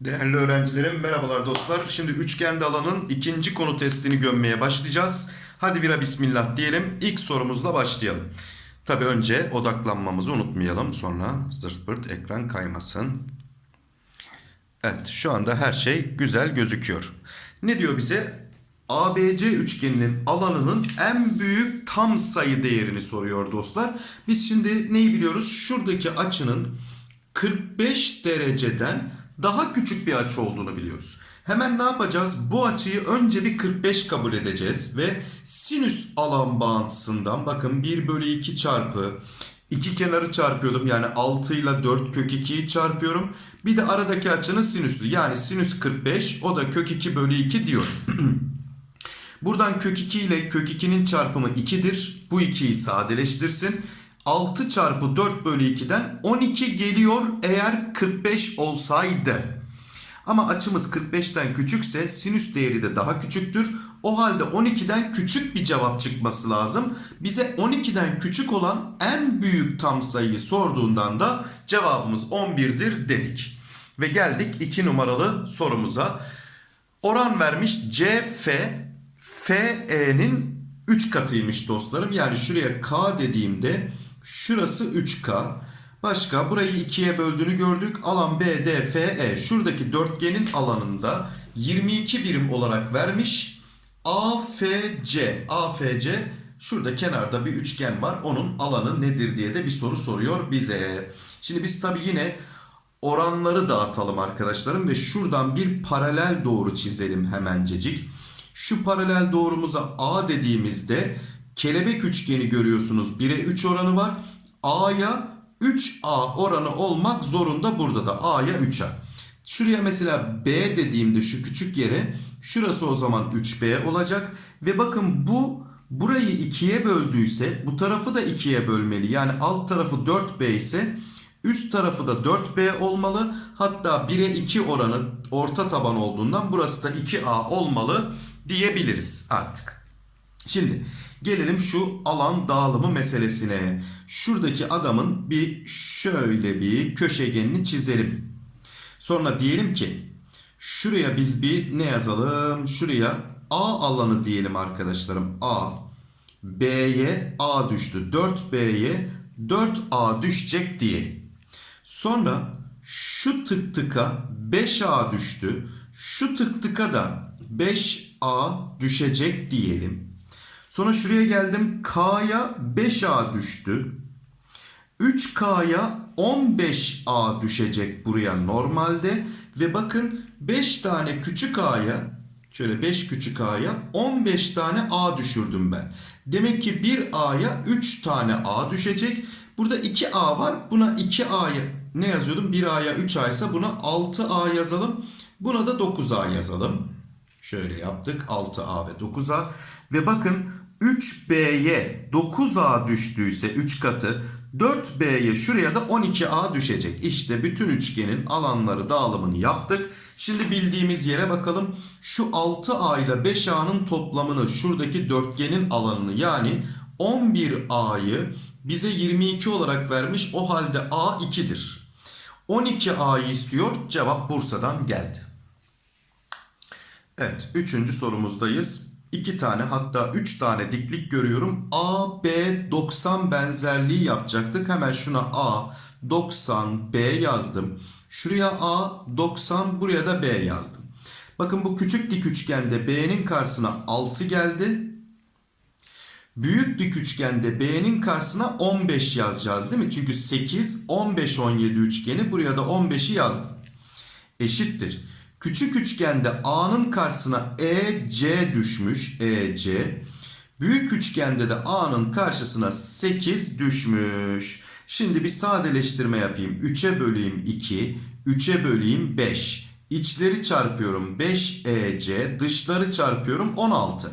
Değerli öğrencilerim merhabalar dostlar. Şimdi üçgende alanın ikinci konu testini gömmeye başlayacağız. Hadi bira bismillah diyelim. İlk sorumuzla başlayalım. Tabi önce odaklanmamızı unutmayalım. Sonra zırt pırt ekran kaymasın. Evet şu anda her şey güzel gözüküyor. Ne diyor bize? ABC üçgeninin alanının en büyük tam sayı değerini soruyor dostlar. Biz şimdi neyi biliyoruz? Şuradaki açının 45 dereceden daha küçük bir açı olduğunu biliyoruz. Hemen ne yapacağız? Bu açıyı önce bir 45 kabul edeceğiz ve sinüs alan bağıntısından bakın 1 bölü 2 çarpı iki kenarı çarpıyordum yani 6 ile 4 kök 2'yi çarpıyorum. Bir de aradaki açının sinüsü yani sinüs 45 o da kök 2 bölü 2 diyor. Buradan kök 2 ile kök 2'nin çarpımı 2'dir. Bu 2'yi sadeleştirsin. 6 çarpı 4 bölü 2'den 12 geliyor eğer 45 olsaydı. Ama açımız 45'ten küçükse sinüs değeri de daha küçüktür. O halde 12'den küçük bir cevap çıkması lazım. Bize 12'den küçük olan en büyük tam sayıyı sorduğundan da cevabımız 11'dir dedik. Ve geldik 2 numaralı sorumuza. Oran vermiş CF FE'nin 3 katıymış dostlarım. Yani şuraya K dediğimde şurası 3K. Başka burayı 2'ye böldüğünü gördük. Alan BDFE şuradaki dörtgenin alanında 22 birim olarak vermiş. AFC AFC şurada kenarda bir üçgen var. Onun alanı nedir diye de bir soru soruyor bize. Şimdi biz tabi yine oranları dağıtalım arkadaşlarım ve şuradan bir paralel doğru çizelim hemencecik. Şu paralel doğrumuza A dediğimizde kelebek üçgeni görüyorsunuz. 1'e 3 oranı var. A'ya 3A oranı olmak zorunda burada da A'ya 3A. Şuraya mesela B dediğimde şu küçük yere şurası o zaman 3B olacak. Ve bakın bu burayı 2'ye böldüyse bu tarafı da 2'ye bölmeli. Yani alt tarafı 4B ise üst tarafı da 4B olmalı. Hatta 1'e 2 oranı orta taban olduğundan burası da 2A olmalı diyebiliriz artık. Şimdi gelelim şu alan dağılımı meselesine. Şuradaki adamın bir şöyle bir köşegenini çizelim. Sonra diyelim ki şuraya biz bir ne yazalım? Şuraya A alanı diyelim arkadaşlarım. A. B'ye A düştü. 4B'ye 4A düşecek diyelim. Sonra şu tık tıka 5A düştü. Şu tık tıka da 5A düşecek diyelim. Sonra şuraya geldim. K'ya 5A düştü. 3K'ya 15A düşecek buraya normalde. Ve bakın 5 tane küçük A'ya şöyle 5 küçük A'ya 15 tane A düşürdüm ben. Demek ki bir A'ya 3 tane A düşecek. Burada 2A var. Buna 2A'ya ne yazıyordum? 1A'ya 3A ise buna 6A yazalım. Buna da 9A yazalım. Şöyle yaptık. 6A ve 9A. Ve bakın 3B'ye 9A düştüyse 3 katı 4B'ye şuraya da 12A düşecek. İşte bütün üçgenin alanları dağılımını yaptık. Şimdi bildiğimiz yere bakalım. Şu 6A ile 5A'nın toplamını şuradaki dörtgenin alanını yani 11A'yı bize 22 olarak vermiş. O halde A 2'dir. 12A'yı istiyor. Cevap Bursa'dan geldi. Evet, üçüncü sorumuzdayız. İki tane hatta üç tane diklik görüyorum. A, B, 90 benzerliği yapacaktık. Hemen şuna A, 90, B yazdım. Şuraya A, 90, buraya da B yazdım. Bakın bu küçük dik üçgende B'nin karşısına 6 geldi. Büyük dik üçgende B'nin karşısına 15 yazacağız değil mi? Çünkü 8, 15, 17 üçgeni buraya da 15'i yazdım. Eşittir. Küçük üçgende A'nın karşısına EC düşmüş. EC. Büyük üçgende de A'nın karşısına 8 düşmüş. Şimdi bir sadeleştirme yapayım. 3'e böleyim 2. 3'e böleyim 5. İçleri çarpıyorum 5 EC. Dışları çarpıyorum 16.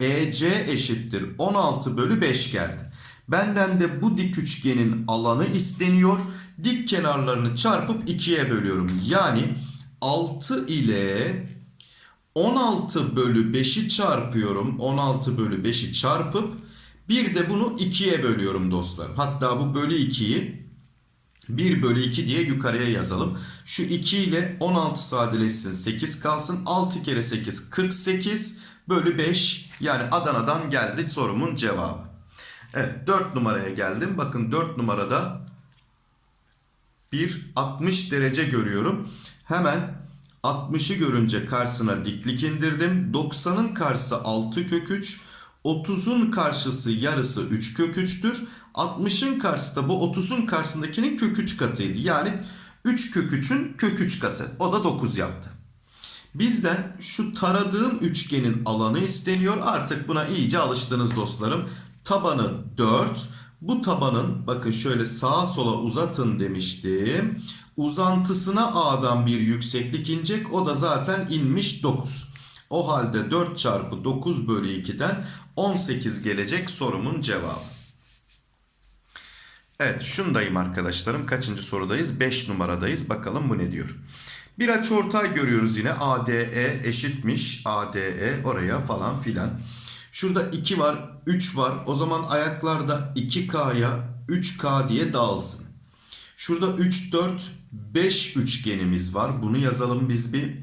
EC eşittir 16 bölü 5 geldi. Benden de bu dik üçgenin alanı isteniyor. Dik kenarlarını çarpıp 2'ye bölüyorum. Yani 6 ile 16 bölü 5'i çarpıyorum. 16 bölü 5'i çarpıp Bir de bunu 2'ye bölüyorum dostlarım. Hatta bu bölü 2'yi 1 bölü 2 diye yukarıya yazalım. Şu 2 ile 16 sadeleşsin 8 kalsın. 6 kere 8 48 bölü 5 yani Adana'dan geldi sorumun cevabı. Evet 4 numaraya geldim. Bakın 4 numarada bir 60 derece görüyorum. Hemen 60'ı görünce karşısına diklik indirdim. 90'ın karşısı 6 kök 3. 30'un karşısı yarısı 3 kök 3'tür. 60'ın karşısı da bu 30'un karşısındakinin kök 3 katıydı. Yani 3 kök 3'ün kök 3 katı. O da 9 yaptı. Bizden şu taradığım üçgenin alanı isteniyor. Artık buna iyice alıştınız dostlarım. Tabanı 4. Bu tabanın bakın şöyle sağa sola uzatın demiştim. Uzantısına A'dan bir yükseklik inecek. O da zaten inmiş 9. O halde 4 çarpı 9 bölü 2'den 18 gelecek sorumun cevabı. Evet şundayım arkadaşlarım. Kaçıncı sorudayız? 5 numaradayız. Bakalım bu ne diyor. Bir açıortay görüyoruz yine. ADE eşitmiş. ADE oraya falan filan. Şurada 2 var, 3 var. O zaman ayaklarda 2K'ya 3K diye dağılsın. Şurada 3, 4, 5 üçgenimiz var. Bunu yazalım biz bir.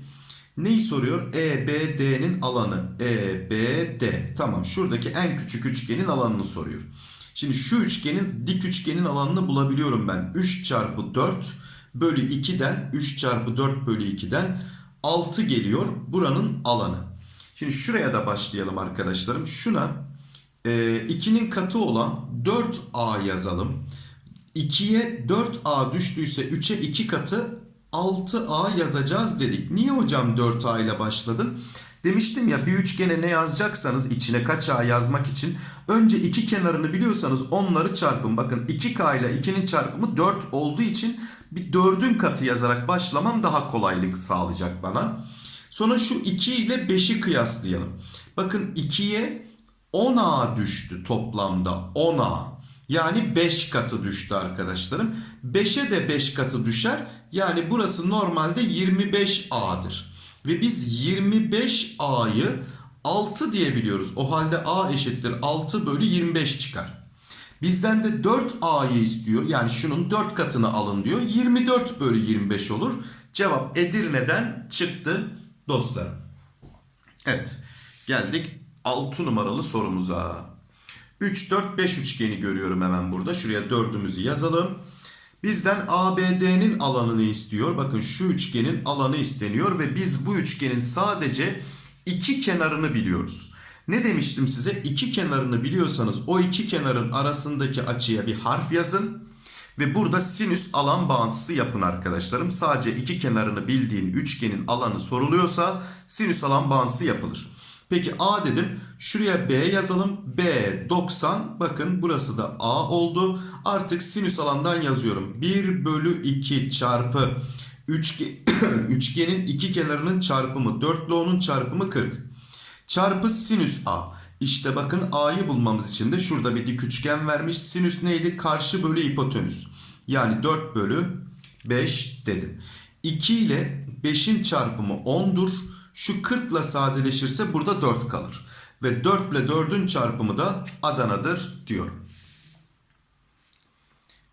Neyi soruyor? EBD'nin alanı. EBD. Tamam şuradaki en küçük üçgenin alanını soruyor. Şimdi şu üçgenin dik üçgenin alanını bulabiliyorum ben. 3 çarpı 4 bölü 2'den 3 çarpı 4 bölü 2'den 6 geliyor buranın alanı. Şimdi şuraya da başlayalım arkadaşlarım. Şuna e, 2'nin katı olan 4A yazalım. 2'ye 4A düştüyse 3'e 2 katı 6A yazacağız dedik. Niye hocam 4A ile başladın? Demiştim ya bir üçgene ne yazacaksanız içine kaç A yazmak için önce iki kenarını biliyorsanız onları çarpın. Bakın 2K ile 2'nin çarpımı 4 olduğu için bir 4'ün katı yazarak başlamam daha kolaylık sağlayacak bana. Sonra şu 2 ile 5'i kıyaslayalım. Bakın 2'ye 10A düştü toplamda 10A. Yani 5 katı düştü arkadaşlarım. 5'e de 5 katı düşer. Yani burası normalde 25A'dır. Ve biz 25A'yı 6 diyebiliyoruz. O halde A eşittir 6 bölü 25 çıkar. Bizden de 4A'yı istiyor. Yani şunun 4 katını alın diyor. 24 bölü 25 olur. Cevap Edirne'den çıktı dostlarım. Evet geldik 6 numaralı sorumuza. 3, 4, 5 üçgeni görüyorum hemen burada. Şuraya 4'ümüzü yazalım. Bizden ABD'nin alanını istiyor. Bakın şu üçgenin alanı isteniyor ve biz bu üçgenin sadece iki kenarını biliyoruz. Ne demiştim size? İki kenarını biliyorsanız o iki kenarın arasındaki açıya bir harf yazın. Ve burada sinüs alan bağıntısı yapın arkadaşlarım. Sadece iki kenarını bildiğin üçgenin alanı soruluyorsa sinüs alan bağıntısı yapılır. Peki A dedim. Şuraya B yazalım. B 90. Bakın burası da A oldu. Artık sinüs alandan yazıyorum. 1 bölü 2 çarpı üçge, üçgenin iki kenarının çarpımı 4 ile onun çarpımı 40. Çarpı sinüs A. İşte bakın A'yı bulmamız için de şurada bir dik üçgen vermiş. Sinüs neydi? Karşı bölü hipotenüs. Yani 4 bölü 5 dedim. 2 ile 5'in çarpımı 10'dur. Şu 40 ile sadeleşirse burada 4 kalır. Ve 4 ile 4'ün çarpımı da Adana'dır diyorum.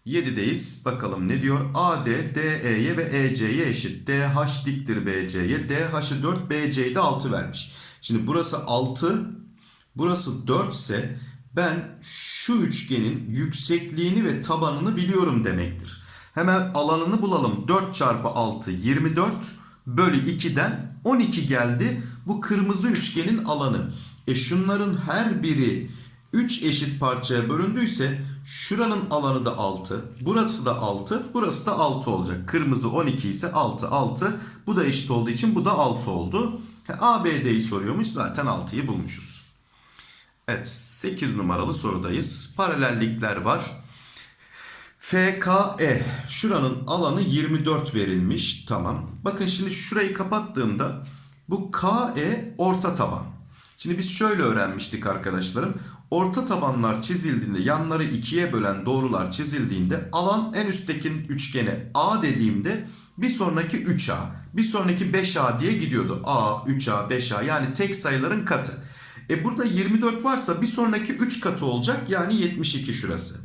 7'deyiz. Bakalım ne diyor? AD, DE'ye ve EC'ye eşit. DH diktir BC'ye. DH'ı 4, BC'yi de 6 vermiş. Şimdi burası 6, burası 4 ise ben şu üçgenin yüksekliğini ve tabanını biliyorum demektir. Hemen alanını bulalım. 4 çarpı 6 24 bölü 2'den 12 geldi. Bu kırmızı üçgenin alanı. E şunların her biri 3 eşit parçaya bölündüyse şuranın alanı da 6. Burası da 6. Burası da 6 olacak. Kırmızı 12 ise 6 6. Bu da eşit olduğu için bu da 6 oldu. ABD'yi soruyormuş. Zaten 6'yı bulmuşuz. Evet 8 numaralı sorudayız. Paralellikler var. FKE şuranın alanı 24 verilmiş. Tamam. Bakın şimdi şurayı kapattığımda bu KE orta taban. Şimdi biz şöyle öğrenmiştik arkadaşlarım. Orta tabanlar çizildiğinde yanları ikiye bölen doğrular çizildiğinde alan en üstteki üçgene A dediğimde bir sonraki 3A bir sonraki 5A diye gidiyordu. A, 3A, 5A yani tek sayıların katı. E burada 24 varsa bir sonraki 3 katı olacak. Yani 72 şurası.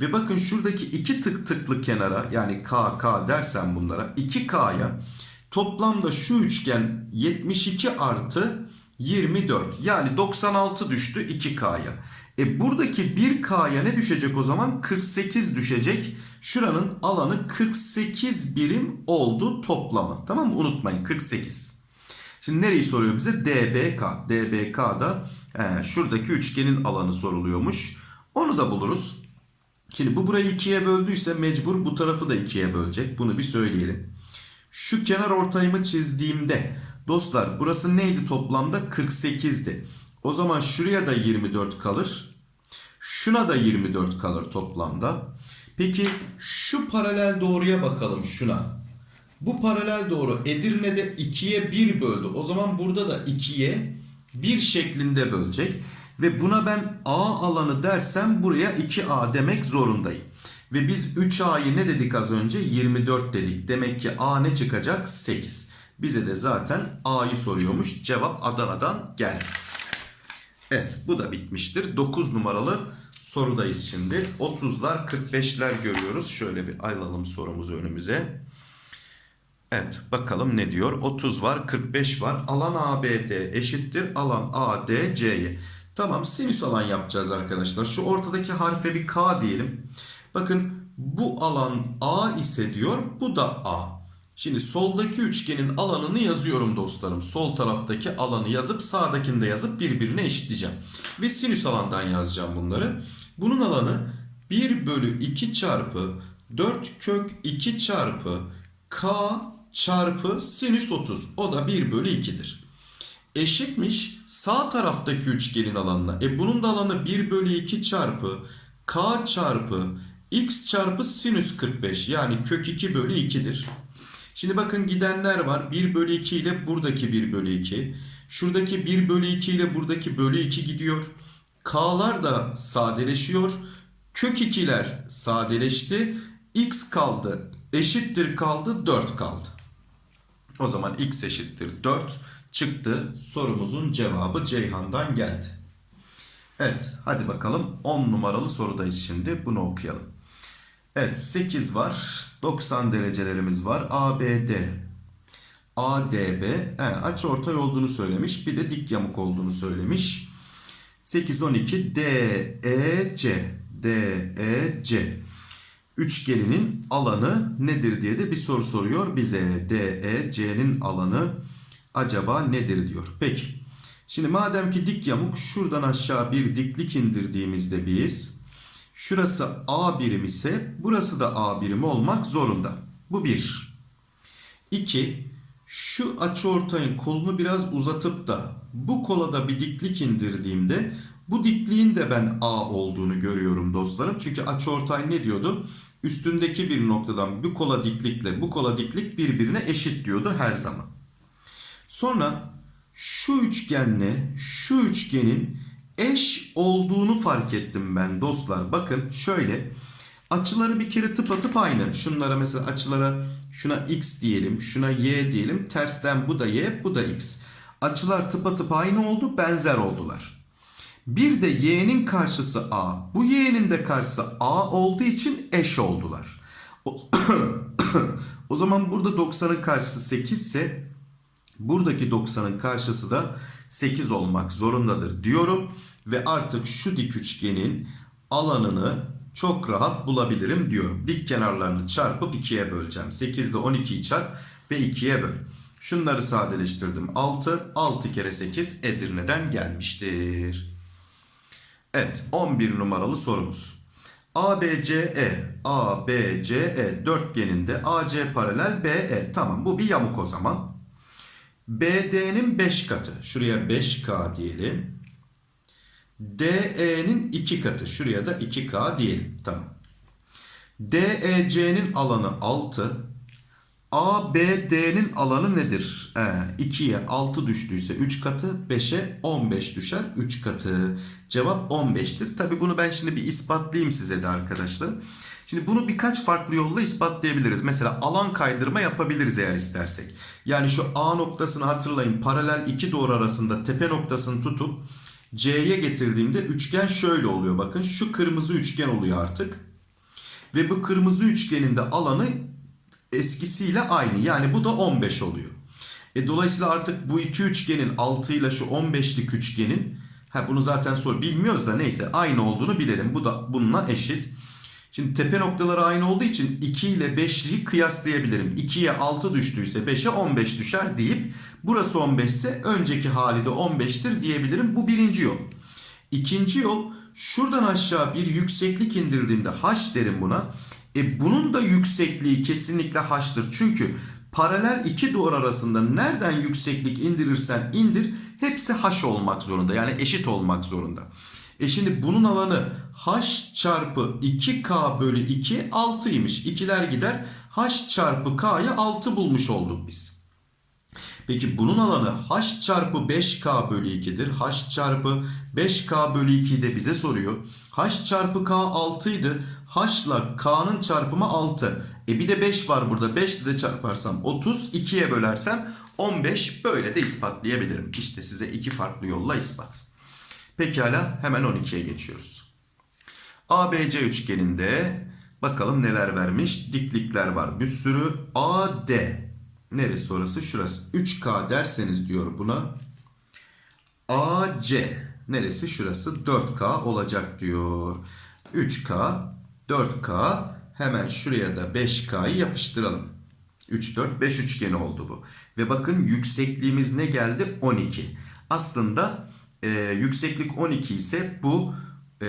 Ve bakın şuradaki iki tık tıklı kenara yani K, K dersen bunlara 2K'ya toplamda şu üçgen 72 artı 24 yani 96 düştü 2K'ya. E buradaki 1K'ya ne düşecek o zaman? 48 düşecek. Şuranın alanı 48 birim oldu toplamı. Tamam mı? Unutmayın 48. Şimdi nereyi soruyor bize? DBK. DBK'da he, şuradaki üçgenin alanı soruluyormuş. Onu da buluruz. Şimdi bu burayı ikiye böldüyse mecbur bu tarafı da ikiye bölecek. Bunu bir söyleyelim. Şu kenar ortayımı çizdiğimde dostlar burası neydi toplamda? 48'di. O zaman şuraya da 24 kalır. Şuna da 24 kalır toplamda. Peki şu paralel doğruya bakalım şuna. Bu paralel doğru Edirne'de 2'ye 1 böldü. O zaman burada da 2'ye 1 şeklinde bölecek. Ve buna ben A alanı dersem buraya 2A demek zorundayım. Ve biz 3A'yı ne dedik az önce? 24 dedik. Demek ki A ne çıkacak? 8. Bize de zaten A'yı soruyormuş. Cevap Adana'dan geldi. Evet bu da bitmiştir. 9 numaralı sorudayız şimdi. 30'lar 45'ler görüyoruz. Şöyle bir alalım sorumuzu önümüze. Evet bakalım ne diyor. 30 var 45 var. Alan ABD eşittir. Alan ADC'ye. Tamam sinüs alan yapacağız arkadaşlar. Şu ortadaki harfe bir K diyelim. Bakın bu alan A ise diyor. Bu da A. Şimdi soldaki üçgenin alanını yazıyorum dostlarım. Sol taraftaki alanı yazıp sağdakini de yazıp birbirine eşitleyeceğim. Ve sinüs alandan yazacağım bunları. Bunun alanı 1 bölü 2 çarpı 4 kök 2 çarpı K çarpı sinüs 30. O da 1 bölü 2'dir. Eşitmiş sağ taraftaki üçgenin alanına. E bunun da alanı 1 bölü 2 çarpı K çarpı X çarpı sinüs 45. Yani kök 2 bölü 2'dir. Şimdi bakın gidenler var. 1 bölü 2 ile buradaki 1 bölü 2. Şuradaki 1 bölü 2 ile buradaki bölü 2 gidiyor. K'lar da sadeleşiyor. Kök 2'ler sadeleşti. X kaldı. Eşittir kaldı. 4 kaldı. O zaman x eşittir 4 çıktı. Sorumuzun cevabı Ceyhan'dan geldi. Evet hadi bakalım 10 numaralı sorudayız şimdi. Bunu okuyalım. Evet 8 var. 90 derecelerimiz var. ABD, ADB he, açı ortay olduğunu söylemiş. Bir de dik yamuk olduğunu söylemiş. 8, 12 DEC DEC üçgeninin alanı nedir diye de bir soru soruyor bize. DEC'nin alanı acaba nedir diyor. Peki. Şimdi madem ki dik yamuk şuradan aşağı bir diklik indirdiğimizde biz Şurası A birim ise burası da A birim olmak zorunda. Bu bir. İki. Şu açıortayın kolunu biraz uzatıp da bu kola da bir diklik indirdiğimde bu dikliğin de ben A olduğunu görüyorum dostlarım. Çünkü açıortay ne diyordu? Üstündeki bir noktadan bu kola diklikle bu kola diklik birbirine eşit diyordu her zaman. Sonra şu üçgenle şu üçgenin eş olduğunu fark ettim ben dostlar. Bakın şöyle açıları bir kere tıpatıp aynı. Şunlara mesela açılara şuna x diyelim, şuna y diyelim. Tersten bu da y, bu da x. Açılar tıpatıp aynı oldu, benzer oldular. Bir de y'nin karşısı a. Bu y'nin de karşısı a olduğu için eş oldular. O, zaman burada 90'ın karşısı 8 ise buradaki 90'ın karşısı da 8 olmak zorundadır diyorum. Ve artık şu dik üçgenin alanını çok rahat bulabilirim diyorum. Dik kenarlarını çarpıp 2'ye böleceğim. 8 ile 12'yi çarp ve 2'ye böl. Şunları sadeleştirdim. 6, 6 kere 8 Edirne'den gelmiştir. Evet 11 numaralı sorumuz. ABCE, ABCE dörtgeninde AC paralel BE. Tamam bu bir yamuk o zaman. BD'nin 5 katı. Şuraya 5K diyelim. DE'nin 2 katı. Şuraya da 2K diyelim. Tamam. DEC'nin alanı 6. ABD'nin alanı nedir? Ee, 2'ye 6 düştüyse 3 katı, 5'e 15 düşer 3 katı. Cevap 15'tir. Tabi bunu ben şimdi bir ispatlayayım size de arkadaşlar. Şimdi bunu birkaç farklı yolla ispatlayabiliriz. Mesela alan kaydırma yapabiliriz eğer istersek. Yani şu A noktasını hatırlayın. Paralel iki doğru arasında tepe noktasını tutup C'ye getirdiğimde üçgen şöyle oluyor. Bakın şu kırmızı üçgen oluyor artık. Ve bu kırmızı üçgenin de alanı eskisiyle aynı. Yani bu da 15 oluyor. E dolayısıyla artık bu iki üçgenin 6 ile şu 15'lik üçgenin ha bunu zaten sor bilmiyoruz da neyse aynı olduğunu bilelim. Bu da bununla eşit. Şimdi tepe noktaları aynı olduğu için 2 ile 5'liği kıyaslayabilirim. 2'ye 6 düştüyse 5'e 15 düşer deyip burası 15 ise önceki hali de 15'tir diyebilirim. Bu birinci yol. İkinci yol şuradan aşağı bir yükseklik indirdiğimde h derim buna. E bunun da yüksekliği kesinlikle h'tır. Çünkü paralel iki doğru arasında nereden yükseklik indirirsen indir hepsi h olmak zorunda. Yani eşit olmak zorunda. E şimdi bunun alanı h çarpı 2k bölü 2 6'ymış. İkiler gider h çarpı k'yı 6 bulmuş olduk biz. Peki bunun alanı h çarpı 5k bölü 2'dir. h çarpı 5k bölü 2'yi de bize soruyor. h çarpı k 6 idi. H ile k'nın çarpımı 6. E bir de 5 var burada. 5 ile de çarparsam 30. 2'ye bölersem 15. Böyle de ispatlayabilirim. İşte size iki farklı yolla ispat. Pekala hemen 12'ye geçiyoruz. ABC üçgeninde bakalım neler vermiş. Diklikler var bir sürü. AD neresi orası? Şurası. 3K derseniz diyor buna. AC neresi? Şurası 4K olacak diyor. 3K 4K hemen şuraya da 5K'yı yapıştıralım. 3, 4, 5 üçgeni oldu bu. Ve bakın yüksekliğimiz ne geldi? 12. Aslında e, yükseklik 12 ise bu e,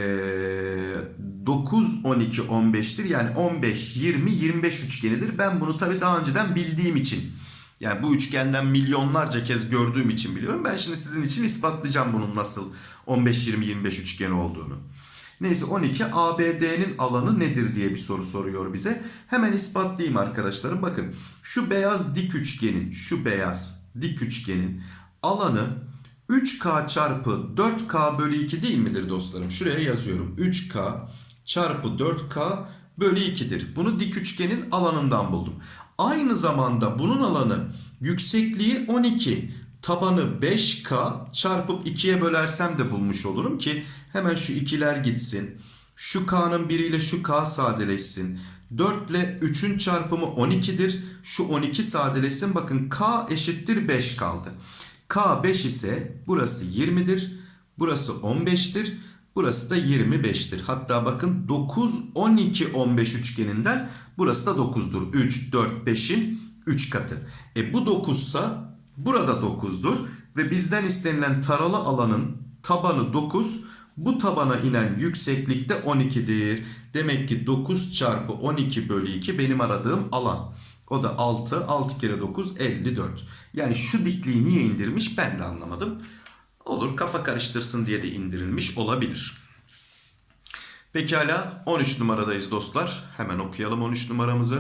9, 12, 15'tir. Yani 15, 20, 25 üçgenidir. Ben bunu tabii daha önceden bildiğim için yani bu üçgenden milyonlarca kez gördüğüm için biliyorum. Ben şimdi sizin için ispatlayacağım bunun nasıl 15, 20, 25 üçgeni olduğunu. Neyse 12 ABD'nin alanı nedir diye bir soru soruyor bize. Hemen ispatlayayım arkadaşlarım. Bakın şu beyaz dik üçgenin, şu beyaz dik üçgenin alanı 3K çarpı 4K bölü 2 değil midir dostlarım? Şuraya yazıyorum. 3K çarpı 4K bölü 2'dir. Bunu dik üçgenin alanından buldum. Aynı zamanda bunun alanı yüksekliği 12 tabanı 5K çarpıp 2'ye bölersem de bulmuş olurum ki hemen şu ikiler gitsin. Şu K'nın biriyle şu K sadeleşsin. 4 ile 3'ün çarpımı 12'dir. Şu 12 sadeleşsin. Bakın K eşittir 5 kaldı. K 5 ise burası 20'dir. Burası 15'tir. Burası da 25'tir. Hatta bakın 9, 12, 15 üçgeninden burası da 9'dur. 3, 4, 5'in 3 katı. E bu 9 ise burada 9'dur. Ve bizden istenilen taralı alanın tabanı 9. Bu tabana inen yükseklik de 12'dir. Demek ki 9 çarpı 12 bölü 2 benim aradığım alan. O da 6. 6 kere 9 54. Yani şu dikliği niye indirmiş ben de anlamadım. Olur kafa karıştırsın diye de indirilmiş olabilir. Pekala 13 numaradayız dostlar. Hemen okuyalım 13 numaramızı.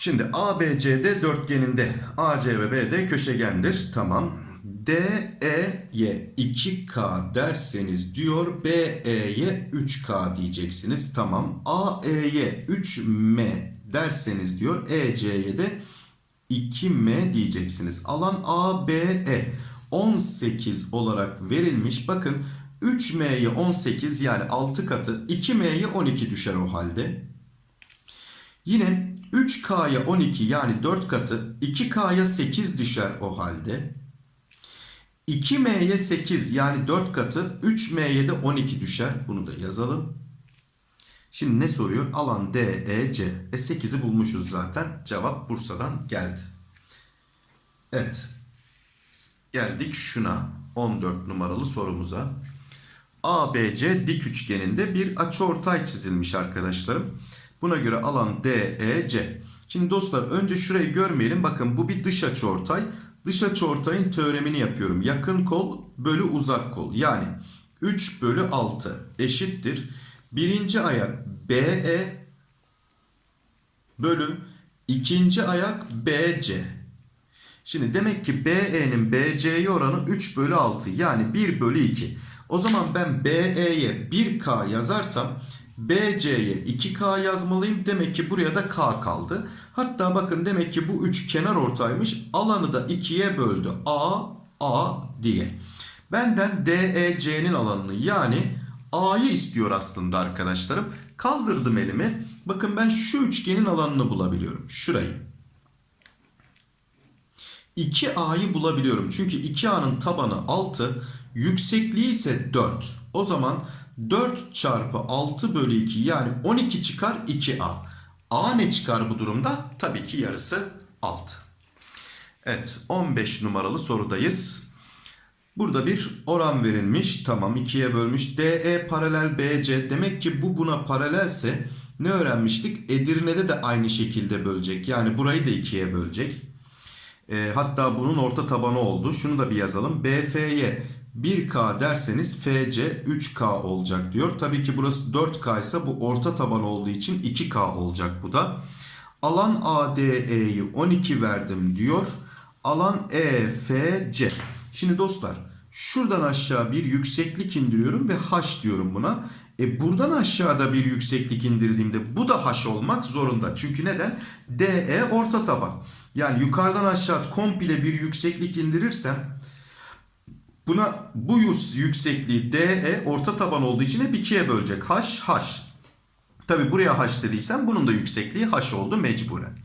Şimdi ABCD dörtgeninde AC ve BD köşegendir. Tamam. DE'ye 2K derseniz diyor BE'ye 3K diyeceksiniz. Tamam. AE'ye 3M derseniz diyor EC'ye de 2M diyeceksiniz. Alan ABE 18 olarak verilmiş. Bakın 3M'ye 18 yani 6 katı 2M'ye 12 düşer o halde. Yine 3K'ya 12 yani 4 katı 2K'ya 8 düşer o halde. 2M'ye 8 yani 4 katı 3M'ye de 12 düşer. Bunu da yazalım. Şimdi ne soruyor? Alan DEC. E 8'i bulmuşuz zaten. Cevap Bursa'dan geldi. Evet. Geldik şuna. 14 numaralı sorumuza. ABC dik üçgeninde bir açıortay çizilmiş arkadaşlarım. Buna göre alan DEC. Şimdi dostlar önce şurayı görmeyelim. Bakın bu bir dış açıortay. Dış açıortayın teoremini yapıyorum. Yakın kol bölü uzak kol. Yani 3 bölü 6 eşittir. Birinci ayak BE bölü ikinci ayak BC. Şimdi demek ki BE'nin BC'ye oranı 3 bölü 6 yani 1 bölü 2. O zaman ben BE'ye 1K yazarsam BC'ye 2K yazmalıyım. Demek ki buraya da K kaldı. Hatta bakın demek ki bu 3 kenar ortaymış. Alanı da 2'ye böldü. A, A diye. Benden DEC'nin alanını yani A'yı istiyor aslında arkadaşlarım. Kaldırdım elimi. Bakın ben şu üçgenin alanını bulabiliyorum. Şurayı. 2A'yı bulabiliyorum. Çünkü 2A'nın tabanı 6, yüksekliği ise 4. O zaman 4 çarpı 6 bölü 2 yani 12 çıkar 2A. A ne çıkar bu durumda? Tabii ki yarısı 6. Evet 15 numaralı sorudayız. Burada bir oran verilmiş. Tamam 2'ye bölmüş. DE paralel BC. Demek ki bu buna paralelse ne öğrenmiştik? Edirne'de de aynı şekilde bölecek. Yani burayı da 2'ye bölecek. E, hatta bunun orta tabanı oldu. Şunu da bir yazalım. BF'ye 1K derseniz FC 3K olacak diyor. Tabii ki burası 4K ise bu orta taban olduğu için 2K olacak bu da. Alan ADE'yi 12 verdim diyor. Alan EFC. Şimdi dostlar şuradan aşağı bir yükseklik indiriyorum ve H diyorum buna. E buradan aşağıda bir yükseklik indirdiğimde bu da H olmak zorunda. Çünkü neden? DE orta taban. Yani yukarıdan aşağı komple bir yükseklik indirirsem buna bu yüksekliği DE orta taban olduğu için hep ikiye bölecek. H, H. Tabi buraya H dediysem bunun da yüksekliği H oldu mecburen.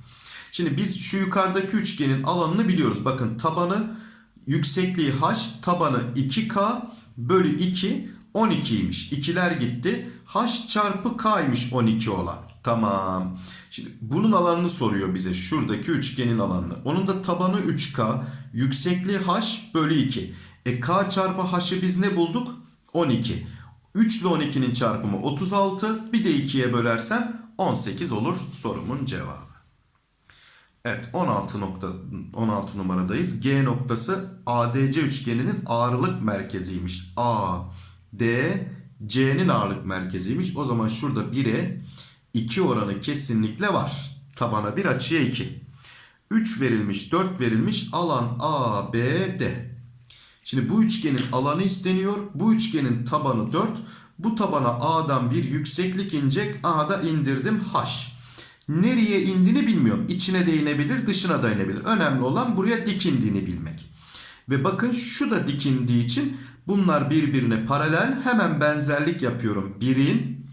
Şimdi biz şu yukarıdaki üçgenin alanını biliyoruz. Bakın tabanı yüksekliği H, tabanı 2K bölü 2 12'ymiş. İkiler gitti. H çarpı K'ymış 12 olan. Tamam. Şimdi bunun alanını soruyor bize. Şuradaki üçgenin alanını. Onun da tabanı 3K. Yüksekliği H bölü 2. E K çarpı H'ı biz ne bulduk? 12. 3 ile 12'nin çarpımı 36. Bir de 2'ye bölersem 18 olur sorumun cevabı. Evet 16 nokta 16 numaradayız. G noktası ADC üçgeninin ağırlık merkeziymiş. A, D, C'nin ağırlık merkeziymiş. O zaman şurada 1'e 2 oranı kesinlikle var. Tabana 1 açıya 2. 3 verilmiş 4 verilmiş alan A, B, D. Şimdi bu üçgenin alanı isteniyor. Bu üçgenin tabanı 4. Bu tabana A'dan bir yükseklik inecek. A'da indirdim H. Nereye indiğini bilmiyorum. İçine de inebilir, dışına da inebilir. Önemli olan buraya dik indiğini bilmek. Ve bakın şu da dik indiği için bunlar birbirine paralel. Hemen benzerlik yapıyorum. 1'in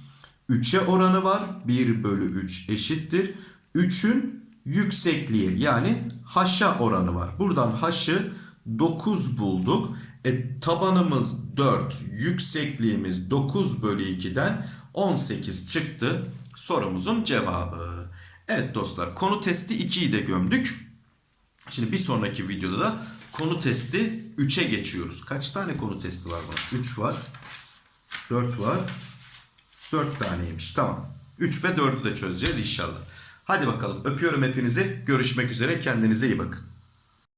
3'e oranı var. 1 bölü 3 eşittir. 3'ün yüksekliği yani h'a oranı var. Buradan h'ı 9 bulduk. E, tabanımız 4, yüksekliğimiz 9 bölü 2'den 18 çıktı. Sorumuzun cevabı. Evet dostlar konu testi 2'yi de gömdük. Şimdi bir sonraki videoda da konu testi 3'e geçiyoruz. Kaç tane konu testi var bunun? 3 var. 4 var. 4 taneymiş. Tamam. 3 ve 4'ü de çözeceğiz inşallah. Hadi bakalım öpüyorum hepinizi. Görüşmek üzere. Kendinize iyi bakın.